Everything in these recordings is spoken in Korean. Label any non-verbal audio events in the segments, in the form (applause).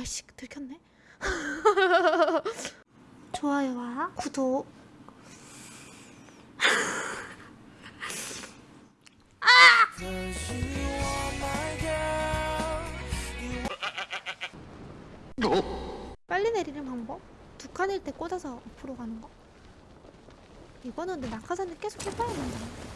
아이씨 들켰네. (laughs) 좋아요와. 구독. 빨리 내리는 방법? 두 칸일 때 꽂아서 앞으로 가는 거? 이거는 근데 낙하산을 계속 해봐야 된다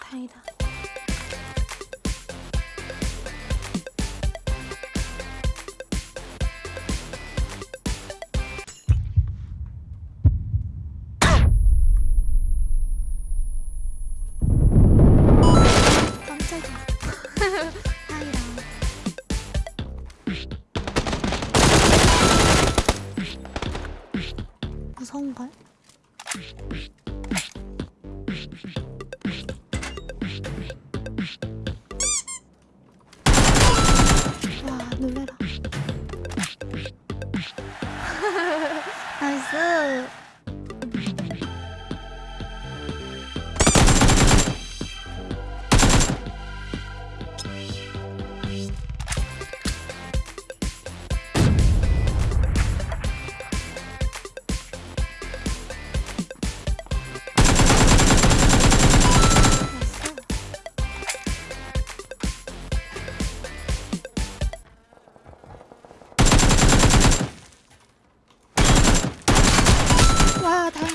다행이다 무서운걸? 와 놀래라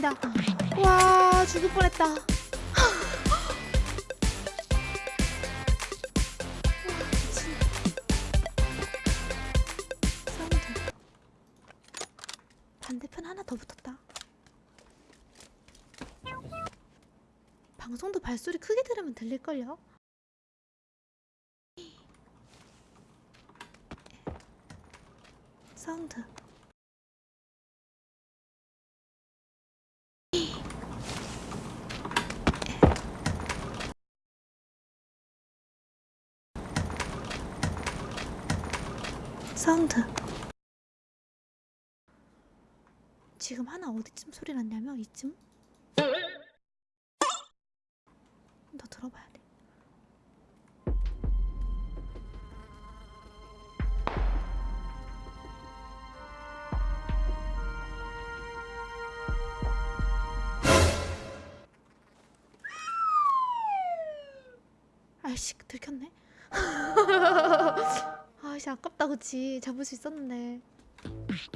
와 다행이다 와 죽을 뻔했다. 반대편 하나 더 붙었다. 방송도 발소리 크게 들으면 들릴걸요? 사운드 사운드. 지금 하나 어디쯤 소리 났냐면 이쯤? 너 들어봐야 돼. 아이씨 들켰네 (laughs) 아이씨 아깝다 그치? 잡을 수 있었는데.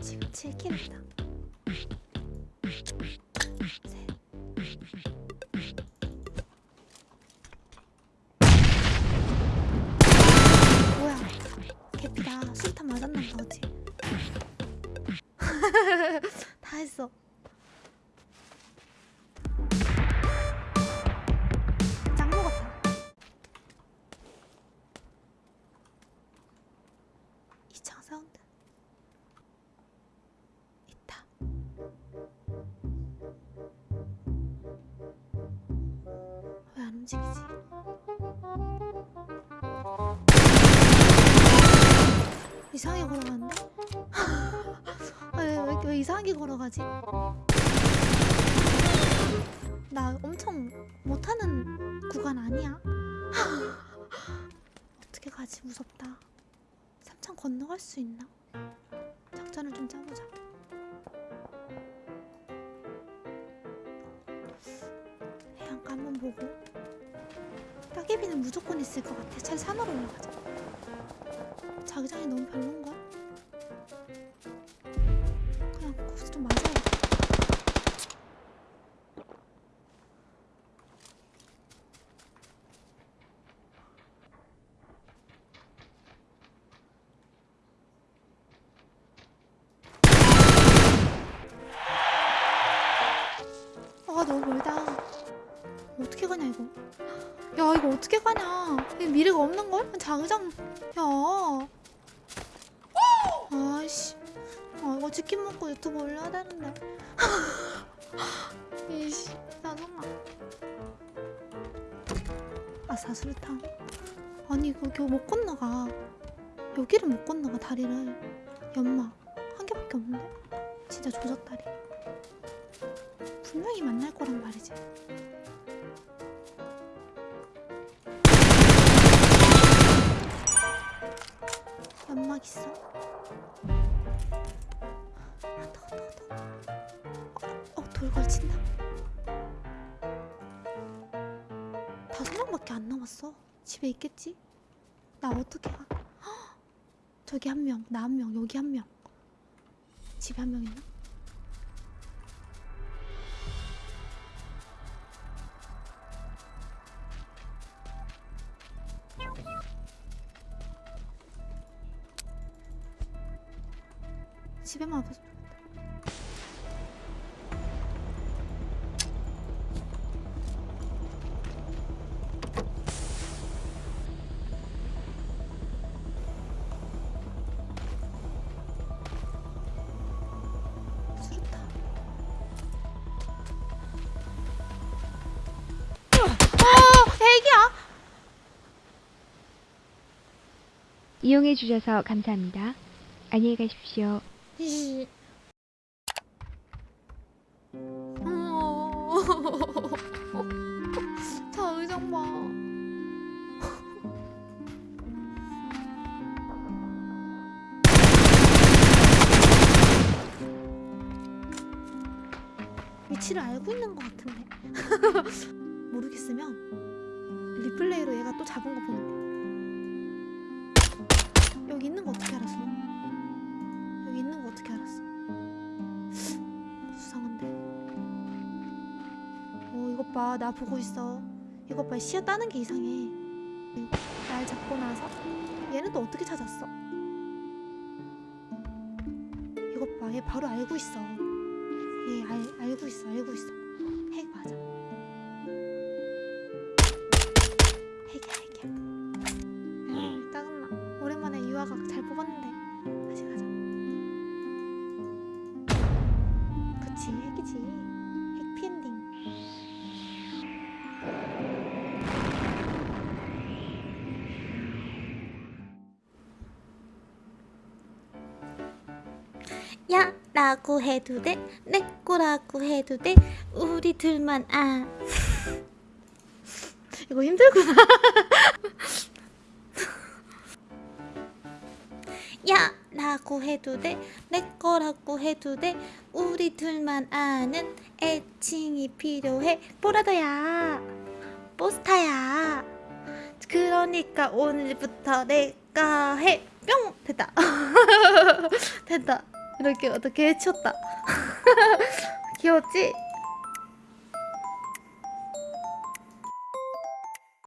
지금 7킬 했다 움직이지? 이상하게 걸어가는데? (laughs) 아, 왜, 왜, 왜 이상하게 걸어가지? 나 엄청 못하는 구간 아니야? (laughs) 어떻게 가지? 무섭다. 삼창 건너갈 수 있나? 작전을 좀 짜보자. 해안가 한번 보고. 따개비는 무조건 있을 것 같아. 차라리 산으로 올라가자. 자기장이 너무 별론가? 없는걸? 장장. 야. 아씨. 아 어, 이거 치킨 먹고 유튜브 올려야 되는데. (laughs) 이씨. 짜증나 아 사슬탕. 아니 이거 겨우 못 건너가. 여기를 못 건너가 다리를. 연마. 한 개밖에 없는데? 진짜 조작다리. 분명히 만날 거란 말이지. 연막 있어 아 더워 더워 더워 어, 어, 돌 걸친다 다섯 명밖에 안 남았어 집에 있겠지? 나 어떻게 가? 헉! (gasps) 저기 한 명, 나 한 명, 여기 한 명. 집에 한 명 있나? 집에만 와서 애기야. 이용해 주셔서 감사합니다. 안녕히 가십시오. 자 의장 봐. 위치를 알고 있는 것 같은데 (laughs) 모르겠으면 리플레이로 얘가 또 잡은 거 보면 돼 여기 있는 거 어떻게 알았어? 봐, 나 보고 있어. 이것 봐, 시야 따는 게 이상해. 날 잡고 나서 얘는 또 어떻게 찾았어? 이것 봐, 얘 바로 알고 있어. 얘 알, 알고 있어, 알고 있어. 야 라고 해도 돼 내 거라고 해도 돼? 우리 둘만 아. (laughs) 이거 힘들구나. (laughs) 야 라고 해도 돼? 내 거라고 해도 돼? 우리 둘만 아는 애칭이 필요해? 보라더야. 포스타야. 그러니까 오늘부터 내가 해 뿅! 됐다. (laughs) 됐다 이렇게 어떻게 해쳤다 귀여웠지?